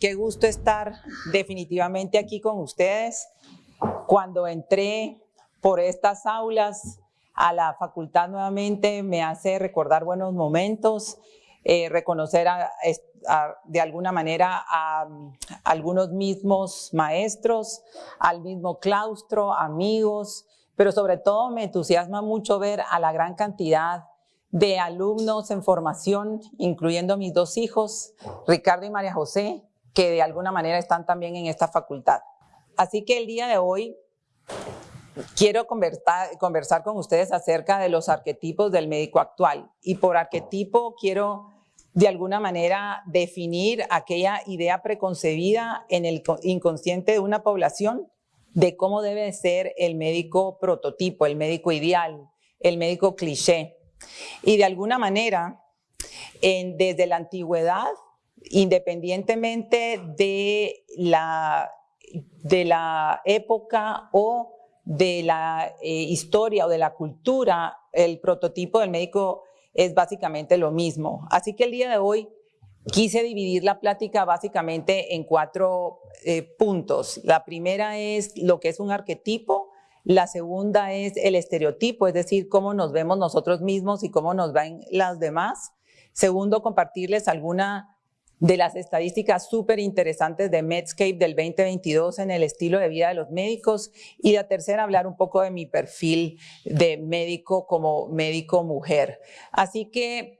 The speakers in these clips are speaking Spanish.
Qué gusto estar definitivamente aquí con ustedes. Cuando entré por estas aulas a la facultad nuevamente me hace recordar buenos momentos, eh, reconocer de alguna manera a, a algunos mismos maestros, al mismo claustro, amigos, pero sobre todo me entusiasma mucho ver a la gran cantidad de alumnos en formación, incluyendo mis dos hijos, Ricardo y María José, que de alguna manera están también en esta facultad. Así que el día de hoy quiero conversar, con ustedes acerca de los arquetipos del médico actual. Y por arquetipo quiero de alguna manera definir aquella idea preconcebida en el inconsciente de una población de cómo debe ser el médico prototipo, el médico ideal, el médico cliché. Y de alguna manera, desde la antigüedad independientemente de la, de la época o de la eh, historia o de la cultura, el prototipo del médico es básicamente lo mismo. Así que el día de hoy quise dividir la plática básicamente en cuatro eh, puntos. La primera es lo que es un arquetipo, la segunda es el estereotipo, es decir, cómo nos vemos nosotros mismos y cómo nos ven las demás. Segundo, compartirles alguna de las estadísticas súper interesantes de Medscape del 2022 en el estilo de vida de los médicos y la tercera hablar un poco de mi perfil de médico como médico mujer. Así que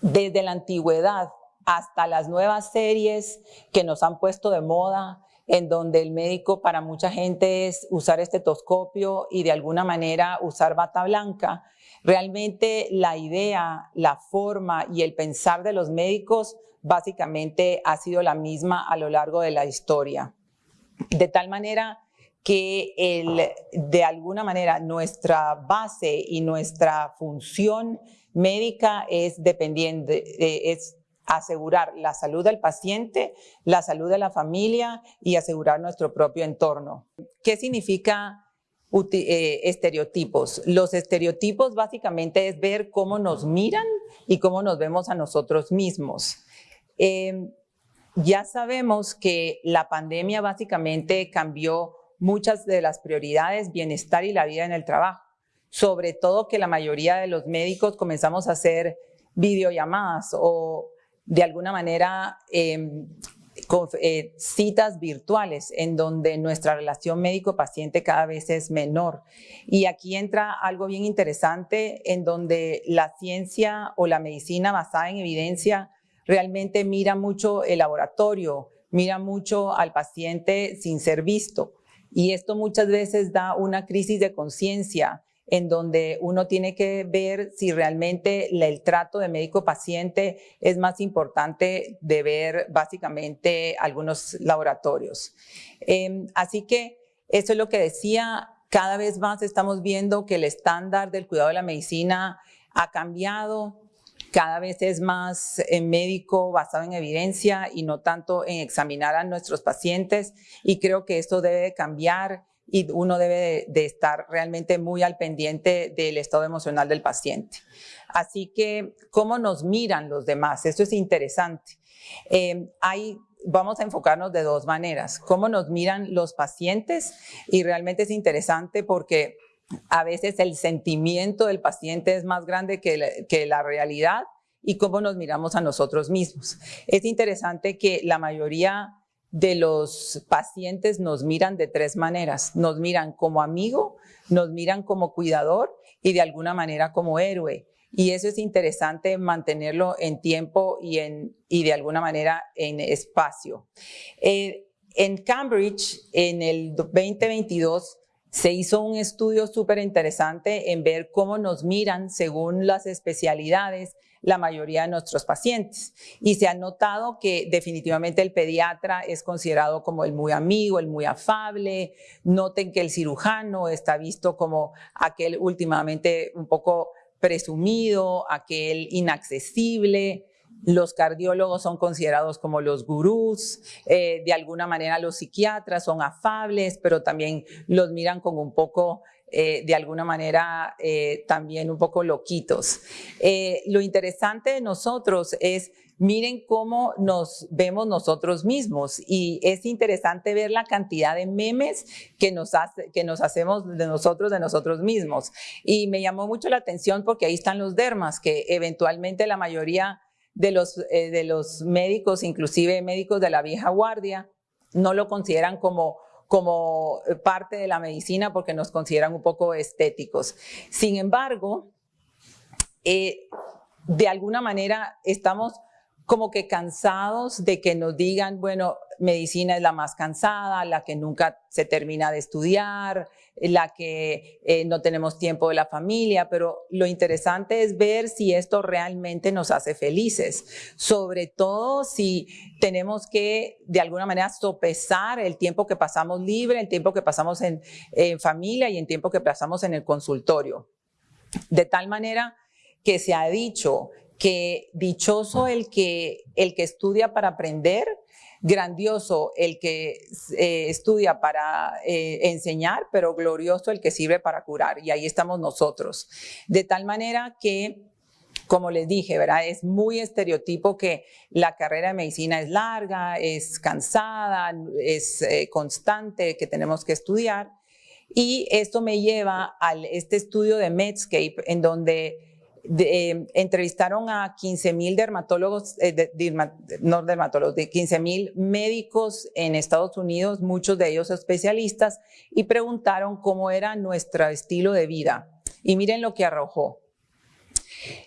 desde la antigüedad hasta las nuevas series que nos han puesto de moda, en donde el médico para mucha gente es usar estetoscopio y de alguna manera usar bata blanca, realmente la idea, la forma y el pensar de los médicos básicamente ha sido la misma a lo largo de la historia. De tal manera que el, de alguna manera nuestra base y nuestra función médica es dependiente, eh, es asegurar la salud del paciente, la salud de la familia y asegurar nuestro propio entorno. ¿Qué significa eh, estereotipos? Los estereotipos básicamente es ver cómo nos miran y cómo nos vemos a nosotros mismos. Em, ya sabemos que la pandemia básicamente cambió muchas de las prioridades, bienestar y la vida en el trabajo. Sobre todo que la mayoría de los médicos comenzamos a hacer videollamadas o de alguna manera em, eh, citas virtuales en donde nuestra relación médico-paciente cada vez es menor. Y aquí entra algo bien interesante en donde la ciencia o la medicina basada en evidencia realmente mira mucho el laboratorio, mira mucho al paciente sin ser visto. Y esto muchas veces da una crisis de conciencia en donde uno tiene que ver si realmente el trato de médico-paciente es más importante de ver básicamente algunos laboratorios. Em, así que eso es lo que decía, cada vez más estamos viendo que el estándar del cuidado de la medicina ha cambiado, cada vez es más en médico basado en evidencia y no tanto en examinar a nuestros pacientes y creo que esto debe cambiar y uno debe de, estar realmente muy al pendiente del estado emocional del paciente. Así que, ¿cómo nos miran los demás? Esto es interesante. Eh, vamos a enfocarnos de dos maneras. Cómo nos miran los pacientes y realmente es interesante porque a veces el sentimiento del paciente es más grande que la, realidad y cómo nos miramos a nosotros mismos. Es interesante que la mayoría de los pacientes nos miran de tres maneras. Nos miran como amigo, nos miran como cuidador y de alguna manera como héroe. Y eso es interesante mantenerlo en tiempo y, en, y de alguna manera en espacio. Eh, en Cambridge, en el 2022, se hizo un estudio súper interesante en ver cómo nos miran según las especialidades la mayoría de nuestros pacientes. Y se ha notado que definitivamente el pediatra es considerado como el muy amigo, el muy afable. Noten que el cirujano está visto como aquel últimamente un poco presumido, aquel inaccesible. Los cardiólogos son considerados como los gurús, eh, de alguna manera los psiquiatras son afables, pero también los miran con un poco eh, de alguna manera eh, también un poco loquitos. Eh, lo interesante de nosotros es miren cómo nos vemos nosotros mismos y es interesante ver la cantidad de memes que nos, hace, que nos hacemos de nosotros, de nosotros mismos. Y me llamó mucho la atención porque ahí están los dermas, que eventualmente la mayoría de los, eh, de los médicos, inclusive médicos de la vieja guardia, no lo consideran como como parte de la medicina porque nos consideran un poco estéticos. Sin embargo, eh, de alguna manera estamos como que cansados de que nos digan, bueno, medicina es la más cansada, la que nunca se termina de estudiar, la que eh, no tenemos tiempo de la familia, pero lo interesante es ver si esto realmente nos hace felices, sobre todo si tenemos que de alguna manera sopesar el tiempo que pasamos libre, el tiempo que pasamos en, en familia y el tiempo que pasamos en el consultorio. De tal manera que se ha dicho que dichoso el que, el que estudia para aprender, grandioso el que eh, estudia para eh, enseñar, pero glorioso el que sirve para curar. Y ahí estamos nosotros. De tal manera que, como les dije, es muy estereotipo que la carrera de medicina es larga, es cansada, es eh, constante, que tenemos que estudiar. Y esto me lleva a este estudio de Medscape, en donde eh, entrevistaron a 15 mil dermatólogos, eh, no dermatólogos, de 15 mil médicos en Estados Unidos, muchos de ellos especialistas, y preguntaron cómo era nuestro estilo de vida. Y miren lo que arrojó.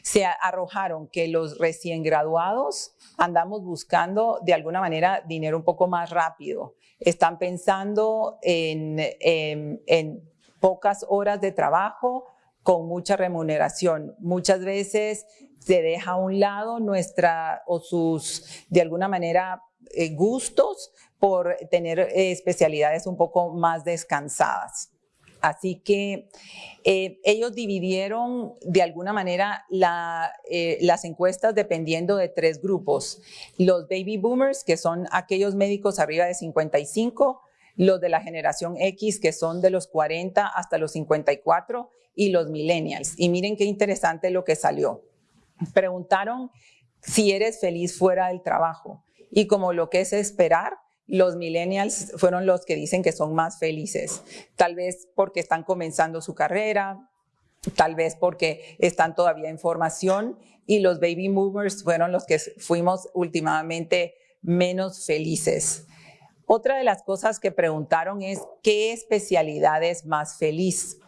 Se arrojaron que los recién graduados andamos buscando de alguna manera dinero un poco más rápido. Están pensando en, en pocas horas de trabajo, con mucha remuneración. Muchas veces se deja a un lado nuestra o sus, de alguna manera, eh, gustos por tener eh, especialidades un poco más descansadas. Así que eh, ellos dividieron de alguna manera las encuestas dependiendo de tres grupos. Los baby boomers, que son aquellos médicos arriba de 55, los de la generación X, que son de los 40 hasta los 54, y los millennials. Y miren qué interesante lo que salió. Preguntaron si eres feliz fuera del trabajo. Y como lo que es esperar, los millennials fueron los que dicen que son más felices. Tal vez porque están comenzando su carrera, tal vez porque están todavía en formación y los baby movers fueron los que fuimos últimamente menos felices. Otra de las cosas que preguntaron es, ¿qué especialidad es más feliz?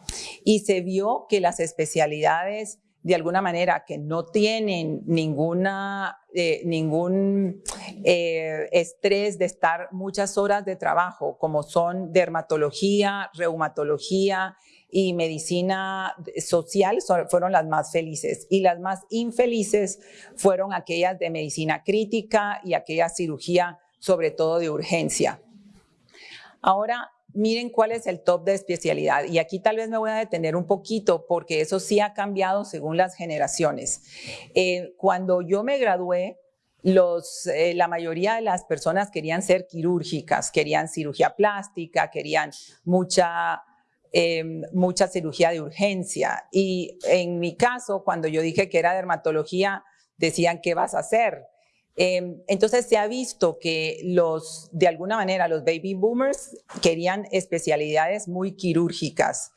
Y se vio que las especialidades de alguna manera que no tienen ninguna, eh, ningún eh, estrés de estar muchas horas de trabajo, como son dermatología, reumatología y medicina social, fueron las más felices. Y las más infelices fueron aquellas de medicina crítica y aquella cirugía, sobre todo de urgencia. Ahora, miren cuál es el top de especialidad. Y aquí tal vez me voy a detener un poquito porque eso sí ha cambiado según las generaciones. Eh, cuando yo me gradué, eh, la mayoría de las personas querían ser quirúrgicas, querían cirugía plástica, querían mucha, em, mucha cirugía de urgencia. Y en mi caso, cuando yo dije que era dermatología, decían, ¿qué vas a hacer? Em, entonces se ha visto que los, de alguna manera, los baby boomers querían especialidades muy quirúrgicas.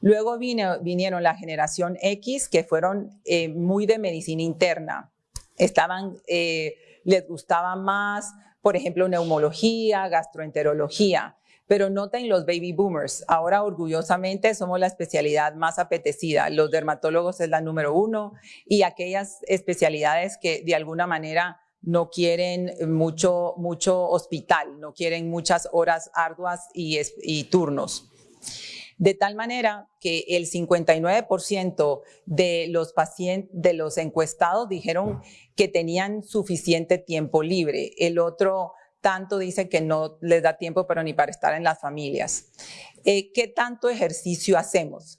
Luego vinieron la generación X, que fueron eh, muy de medicina interna. Estaban, eh, les gustaba más, por ejemplo, neumología, gastroenterología. Pero noten los baby boomers, ahora orgullosamente somos la especialidad más apetecida. Los dermatólogos es la número uno y aquellas especialidades que de alguna manera no quieren mucho, mucho hospital, no quieren muchas horas arduas y, turnos. De tal manera que el 59% de los pacientes, de los encuestados dijeron que tenían suficiente tiempo libre. El otro tanto dice que no les da tiempo, pero ni para estar en las familias. Eh, ¿Qué tanto ejercicio hacemos?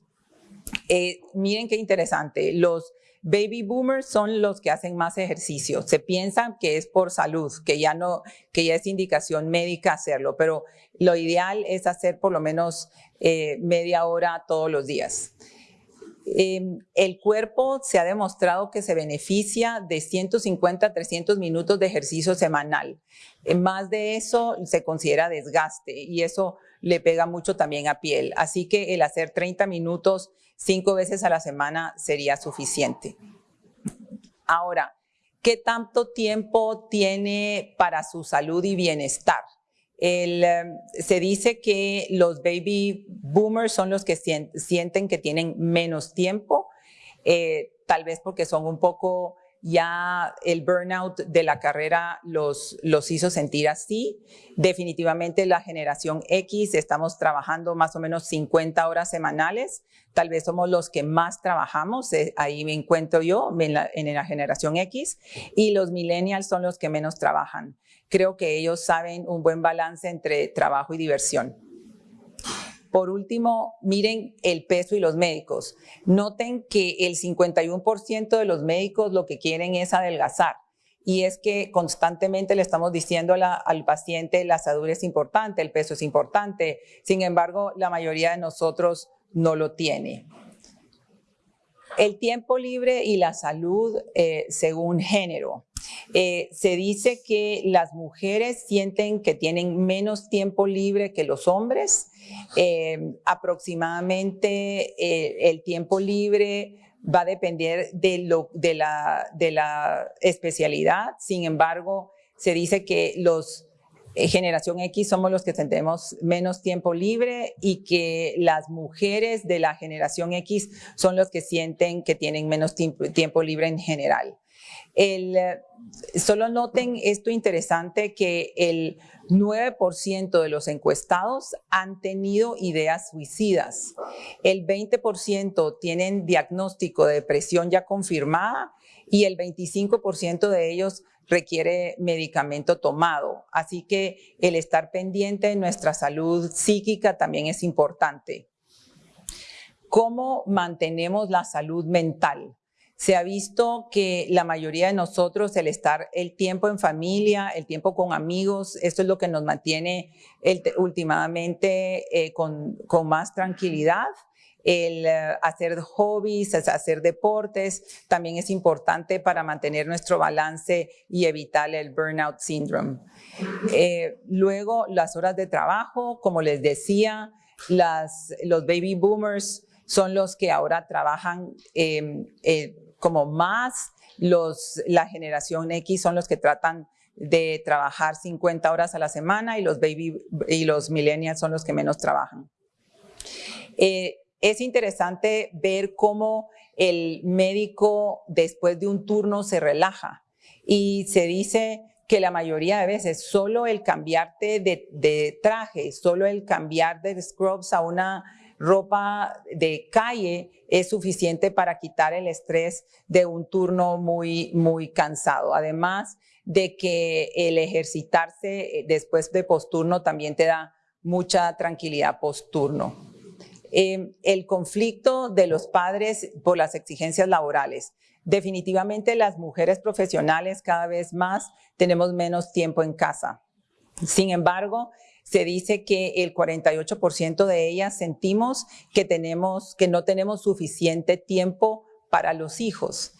Eh, miren qué interesante. Los baby boomers son los que hacen más ejercicio. Se piensa que es por salud, que ya no, que ya es indicación médica hacerlo, pero lo ideal es hacer por lo menos eh, media hora todos los días. Em, el cuerpo se ha demostrado que se beneficia de 150 a 300 minutos de ejercicio semanal. más de eso se considera desgaste y eso le pega mucho también a piel. Así que el hacer 30 minutos cinco veces a la semana sería suficiente. Ahora, ¿qué tanto tiempo tiene para su salud y bienestar? Em, se dice que los baby boomers son los que sienten que tienen menos tiempo, eh, tal vez porque son un poco ya el burnout de la carrera los, los hizo sentir así. Definitivamente la generación X, estamos trabajando más o menos 50 horas semanales, tal vez somos los que más trabajamos, eh, ahí me encuentro yo en la, en la generación X, y los millennials son los que menos trabajan. Creo que ellos saben un buen balance entre trabajo y diversión. Por último, miren el peso y los médicos. Noten que el 51% de los médicos lo que quieren es adelgazar. Y es que constantemente le estamos diciendo al paciente la salud es importante, el peso es importante. Sin embargo, la mayoría de nosotros no lo tiene. El tiempo libre y la salud eh, según género. Eh, se dice que las mujeres sienten que tienen menos tiempo libre que los hombres. Eh, aproximadamente el tiempo libre va a depender de, la, especialidad. Sin embargo, se dice que los eh, generación X somos los que tenemos menos tiempo libre y que las mujeres de la generación X son los que sienten que tienen menos tiempo, libre en general. El, eh, solo noten esto interesante que el 9% de los encuestados han tenido ideas suicidas. El 20% tienen diagnóstico de depresión ya confirmada y el 25% de ellos requiere medicamento tomado. Así que el estar pendiente de nuestra salud psíquica también es importante. ¿Cómo mantenemos la salud mental? Se ha visto que la mayoría de nosotros, el estar el tiempo en familia, el tiempo con amigos, esto es lo que nos mantiene últimamente eh, con, con más tranquilidad el eh, hacer hobbies, hacer deportes, también es importante para mantener nuestro balance y evitar el burnout syndrome. Eh, luego, las horas de trabajo, como les decía, las, los baby boomers son los que ahora trabajan em, como más, los, la generación X son los que tratan de trabajar 50 horas a la semana y los baby y los millennials son los que menos trabajan. Es interesante ver cómo el médico después de un turno se relaja y se dice que la mayoría de veces solo el cambiarte de, traje, solo el cambiar de scrubs a una ropa de calle es suficiente para quitar el estrés de un turno muy, muy cansado. Además de que el ejercitarse eh, después de posturno también te da mucha tranquilidad posturno. Em, el conflicto de los padres por las exigencias laborales. Definitivamente las mujeres profesionales cada vez más tenemos menos tiempo en casa. Sin embargo, se dice que el 48% de ellas sentimos que, tenemos, que no tenemos suficiente tiempo para los hijos.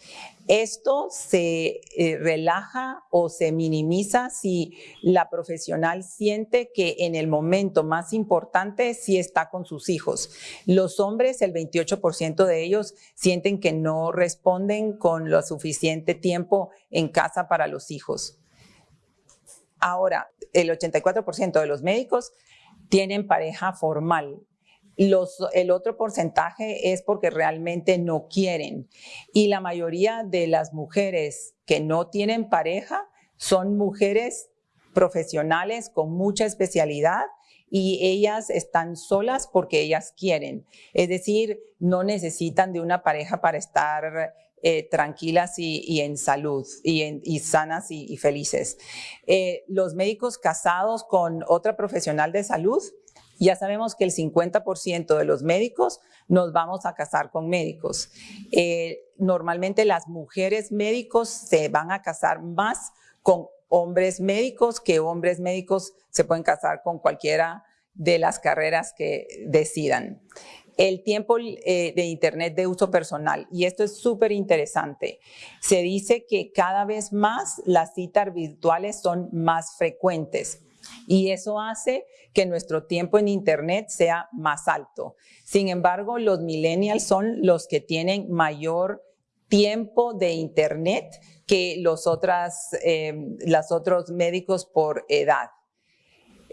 Esto se eh, relaja o se minimiza si la profesional siente que en el momento más importante sí está con sus hijos. Los hombres, el 28% de ellos sienten que no responden con lo suficiente tiempo en casa para los hijos. Ahora, el 84% de los médicos tienen pareja formal el otro porcentaje es porque realmente no quieren. Y la mayoría de las mujeres que no tienen pareja son mujeres profesionales con mucha especialidad y ellas están solas porque ellas quieren. Es decir, no necesitan de una pareja para estar eh, tranquilas y, en salud y, sanas y, felices. Eh, los médicos casados con otra profesional de salud Ya sabemos que el 50% de los médicos nos vamos a casar con médicos. Eh, normalmente las mujeres médicos se van a casar más con hombres médicos que hombres médicos se pueden casar con cualquiera de las carreras que decidan. El tiempo eh, de Internet de uso personal, y esto es súper interesante. Se dice que cada vez más las citas virtuales son más frecuentes y eso hace que nuestro tiempo en Internet sea más alto. Sin embargo, los millennials son los que tienen mayor tiempo de Internet que los, otras, eh, otros médicos por edad.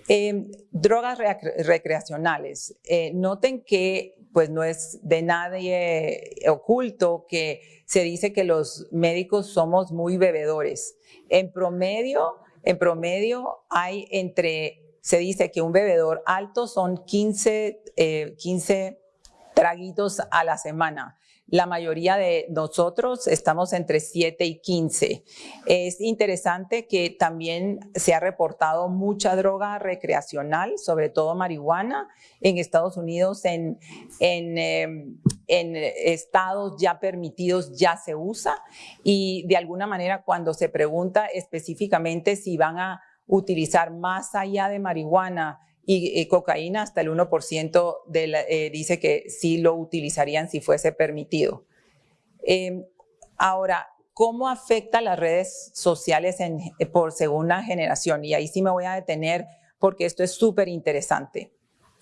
Em, drogas recreacionales. Eh, noten que pues no es de nadie oculto que se dice que los médicos somos muy bebedores. En promedio, en promedio hay entre, se dice que un bebedor alto son 15, 15 eh, traguitos a la semana. La mayoría de nosotros estamos entre 7 y 15. Es interesante que también se ha reportado mucha droga recreacional, sobre todo marihuana, en Estados Unidos, en, em, en estados ya permitidos ya se usa y de alguna manera cuando se pregunta específicamente si van a utilizar más allá de marihuana y, cocaína hasta el 1% eh, dice que sí lo utilizarían si fuese permitido. Em, ahora, ¿cómo afecta las redes sociales por segunda generación? Y ahí sí me voy a detener porque esto es súper interesante.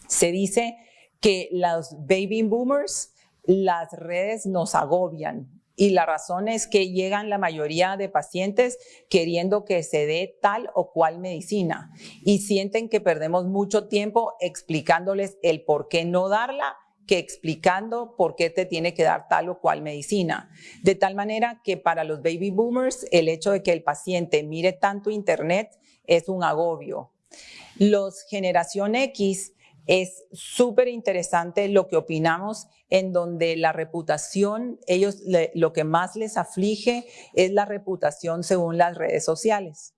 Se dice que los baby boomers, las redes nos agobian, y la razón es que llegan la mayoría de pacientes queriendo que se dé tal o cual medicina y sienten que perdemos mucho tiempo explicándoles el por qué no darla que explicando por qué te tiene que dar tal o cual medicina. De tal manera que para los baby boomers el hecho de que el paciente mire tanto internet es un agobio. Los generación X es súper interesante lo que opinamos en donde la reputación, ellos lo que más les aflige es la reputación según las redes sociales.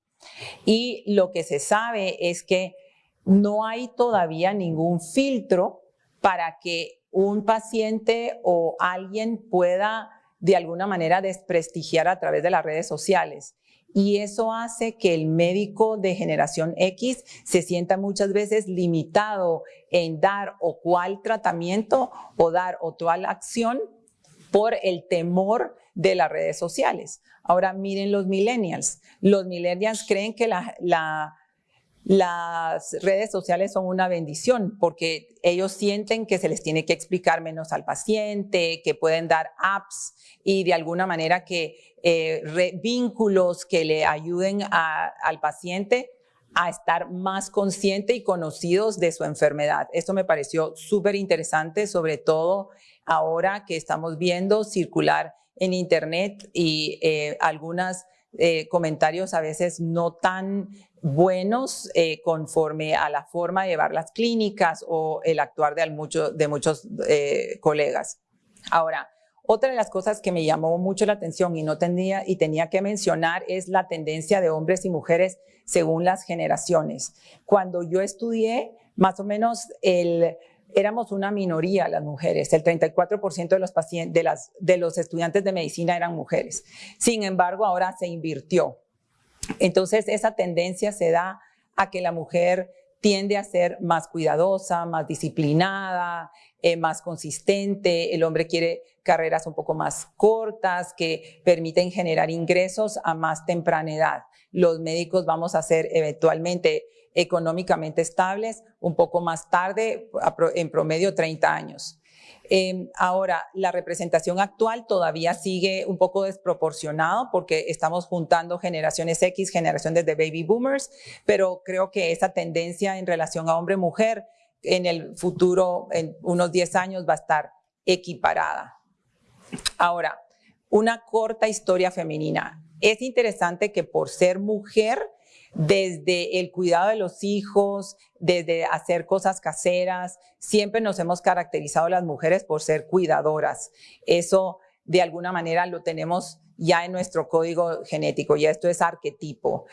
Y lo que se sabe es que no hay todavía ningún filtro para que un paciente o alguien pueda de alguna manera desprestigiar a través de las redes sociales y eso hace que el médico de generación X se sienta muchas veces limitado en dar o cual tratamiento o dar o cual acción por el temor de las redes sociales. Ahora miren los millennials. Los millennials creen que la, la las redes sociales son una bendición porque ellos sienten que se les tiene que explicar menos al paciente, que pueden dar apps y de alguna manera que eh, vínculos que le ayuden al paciente a estar más consciente y conocidos de su enfermedad. Esto me pareció súper interesante, sobre todo ahora que estamos viendo circular en internet y eh, algunos eh, comentarios a veces no tan buenos eh, conforme a la forma de llevar las clínicas o el actuar de, mucho, de muchos eh, colegas. Ahora, otra de las cosas que me llamó mucho la atención y no tenía, y tenía que mencionar es la tendencia de hombres y mujeres según las generaciones. Cuando yo estudié, más o menos el, éramos una minoría las mujeres, el 34% de los, estudiantes de medicina eran mujeres. Sin embargo, ahora se invirtió. Entonces, esa tendencia se da a que la mujer tiende a ser más cuidadosa, más disciplinada, eh, más consistente. El hombre quiere carreras un poco más cortas que permiten generar ingresos a más temprana edad. Los médicos vamos a ser eventualmente económicamente estables un poco más tarde, en promedio 30 años. Em, ahora, la representación actual todavía sigue un poco desproporcionado porque estamos juntando generaciones X, generaciones de baby boomers, pero creo que esa tendencia en relación a hombre-mujer en el futuro, en unos 10 años, va a estar equiparada. Ahora, una corta historia femenina. Es interesante que por ser mujer, desde el cuidado de los hijos, desde hacer cosas caseras. Siempre nos hemos caracterizado las mujeres por ser cuidadoras. Eso de alguna manera lo tenemos ya en nuestro código genético, y esto es arquetipo.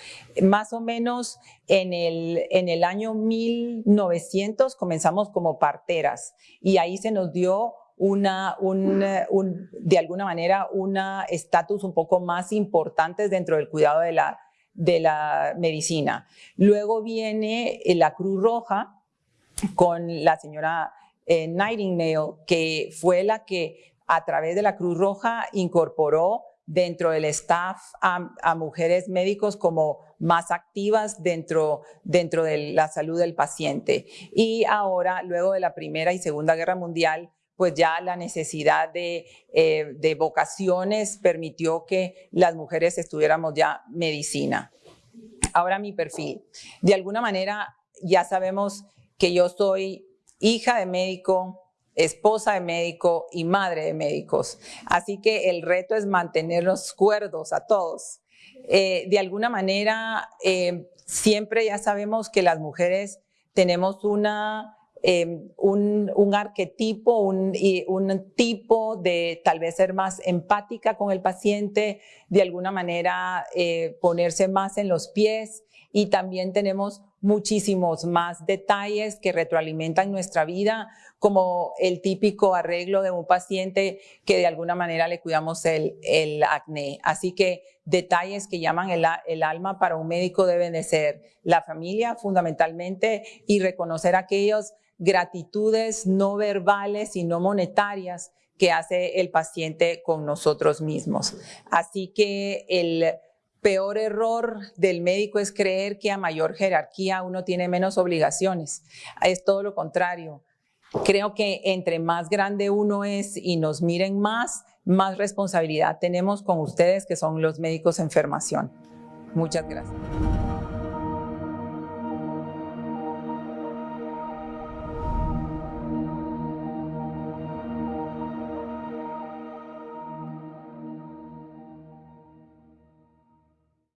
Más o menos en el, en el año 1900 comenzamos como parteras y ahí se nos dio una, un, de alguna manera, un estatus un poco más importante dentro del cuidado de la, de la medicina. Luego viene eh, la Cruz Roja con la señora eh, Nightingale, que fue la que a través de la Cruz Roja incorporó dentro del staff a, mujeres médicos como más activas dentro, dentro de la salud del paciente. Y ahora, luego de la Primera y Segunda Guerra Mundial, pues ya la necesidad de, eh, de vocaciones permitió que las mujeres estudiáramos ya medicina. Ahora mi perfil. De alguna manera ya sabemos que yo soy hija de médico, esposa de médico y madre de médicos. Así que el reto es mantenerlos cuerdos a todos. Eh, de alguna manera, eh, siempre ya sabemos que las mujeres tenemos una, eh, un, arquetipo, un, un, tipo de tal vez ser más empática con el paciente, de alguna manera ponerse más en los pies y también tenemos muchísimos más detalles que retroalimentan nuestra vida, como el típico arreglo de un paciente que de alguna manera le cuidamos el, acné. Así que detalles que llaman el, el, alma para un médico deben de ser la familia fundamentalmente y reconocer aquellas gratitudes no verbales y no monetarias que hace el paciente con nosotros mismos. Así que el peor error del médico es creer que a mayor jerarquía uno tiene menos obligaciones. Es todo lo contrario. Creo que entre más grande uno es y nos miren más, más responsabilidad tenemos con ustedes que son los médicos en formación. Muchas gracias.